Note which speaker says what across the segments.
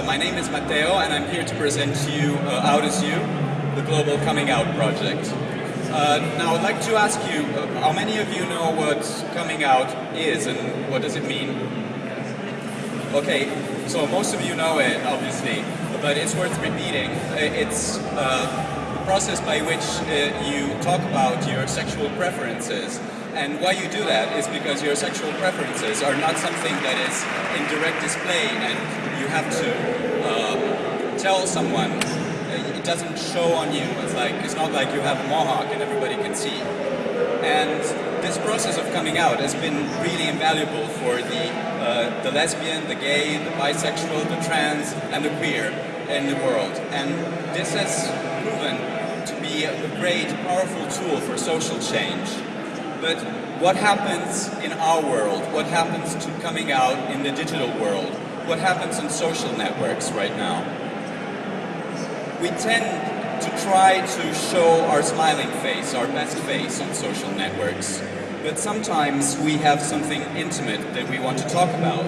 Speaker 1: Uh, my name is Matteo, and I'm here to present to you uh, Out As You, the Global Coming Out Project. Uh, now, I'd like to ask you, uh, how many of you know what coming out is and what does it mean? Okay, so most of you know it, obviously, but it's worth repeating. It's uh, the process by which you talk about your sexual preferences and why you do that is because your sexual preferences are not something that is in direct display and you have to uh, tell someone. It doesn't show on you. It's like it's not like you have a mohawk and everybody can see. And this process of coming out has been really invaluable for the uh, the lesbian, the gay, the bisexual, the trans, and the queer in the world. And this has proven to be a great, powerful tool for social change. But what happens in our world? What happens to coming out in the digital world? What happens in social networks right now? We tend to try to show our smiling face, our best face on social networks. But sometimes we have something intimate that we want to talk about.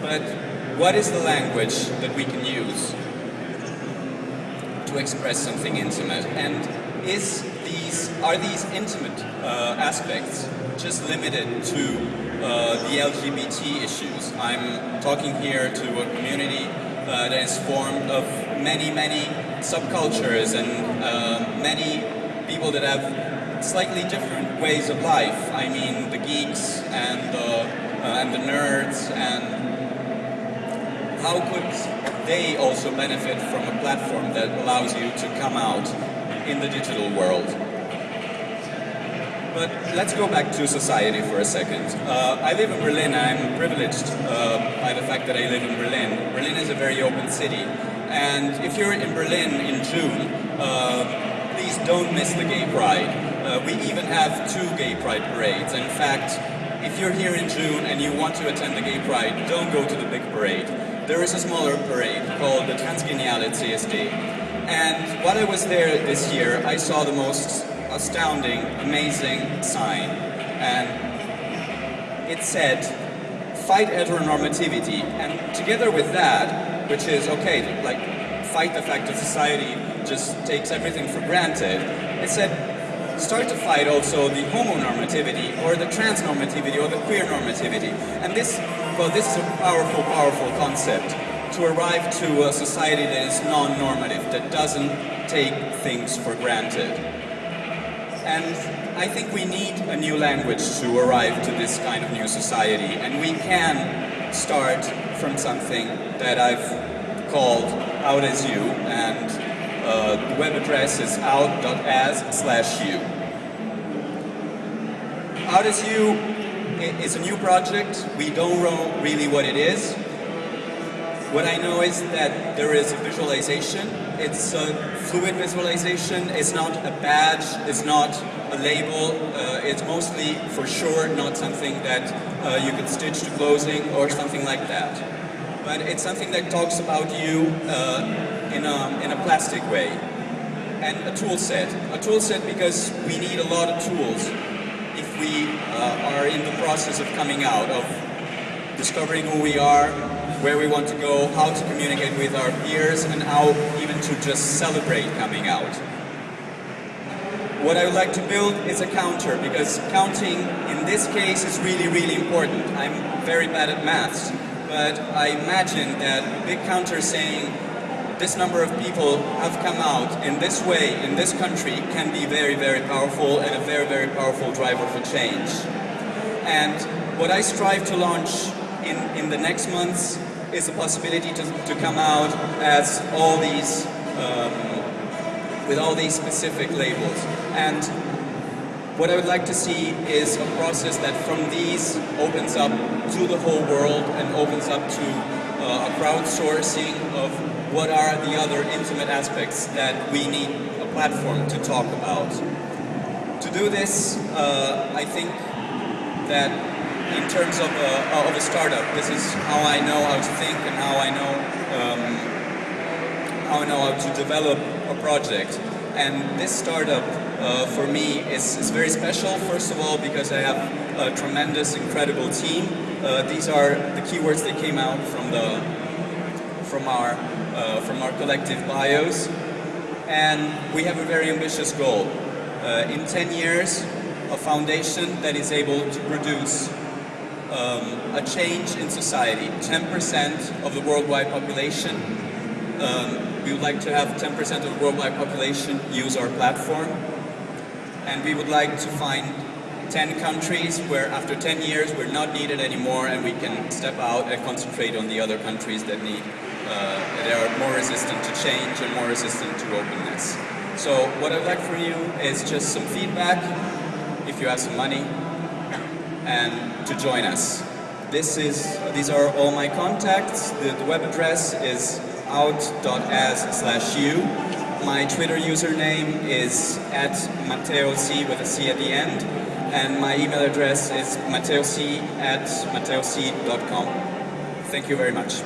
Speaker 1: But what is the language that we can use to express something intimate? And is these are these intimate uh, aspects just limited to uh, the LGBT issues? I'm talking here to a community uh, that is formed of many, many subcultures and uh, many people that have slightly different ways of life. I mean, the geeks and the, uh, and the nerds and how could they also benefit from a platform that allows you to come out in the digital world. But let's go back to society for a second. Uh, I live in Berlin. I'm privileged uh, by the fact that I live in Berlin. Berlin is a very open city. And if you're in Berlin in June, uh, please don't miss the gay pride. Uh, we even have two gay pride parades. In fact, if you're here in June and you want to attend the gay pride, don't go to the big parade. There is a smaller parade called the Transgeniale CSD. And while I was there this year, I saw the most astounding, amazing sign. And it said, fight heteronormativity. And together with that, which is, okay, like, fight the fact that society just takes everything for granted, it said, start to fight also the homonormativity, or the transnormativity, or the queer normativity. And this, well, this is a powerful, powerful concept to arrive to a society that is non-normative, that doesn't take things for granted. And I think we need a new language to arrive to this kind of new society, and we can start from something that I've called Out As You, and the web address is out.as slash you. Out As You is a new project. We don't know really what it is. What I know is that there is a visualization. It's a fluid visualization. It's not a badge. It's not a label. Uh, it's mostly, for sure, not something that uh, you can stitch to clothing or something like that. But it's something that talks about you uh, in, a, in a plastic way. And a tool set. A tool set because we need a lot of tools if we uh, are in the process of coming out, of discovering who we are, where we want to go, how to communicate with our peers, and how even to just celebrate coming out. What I would like to build is a counter, because counting in this case is really, really important. I'm very bad at maths, but I imagine that a big counter saying this number of people have come out in this way, in this country, can be very, very powerful and a very, very powerful driver for change. And what I strive to launch in, in the next months is the possibility to, to come out as all these, um, with all these specific labels. And what I would like to see is a process that from these opens up to the whole world and opens up to uh, a crowdsourcing of what are the other intimate aspects that we need a platform to talk about. To do this, uh, I think that in terms of a, uh, of a startup. This is how I know how to think and how I know um, how I know how to develop a project. And this startup uh, for me is very special. First of all, because I have a tremendous, incredible team. Uh, these are the keywords that came out from the from our, uh, from our collective bios. And we have a very ambitious goal. Uh, in 10 years, a foundation that is able to produce um, a change in society. 10% of the worldwide population. Um, we would like to have 10% of the worldwide population use our platform. And we would like to find 10 countries where after 10 years we're not needed anymore and we can step out and concentrate on the other countries that need, uh, that are more resistant to change and more resistant to openness. So what I'd like for you is just some feedback, if you have some money, and to join us. This is, these are all my contacts. The, the web address is out.as slash you. My Twitter username is at MatteoC with a C at the end. And my email address is matteoc at matteoc.com. Thank you very much.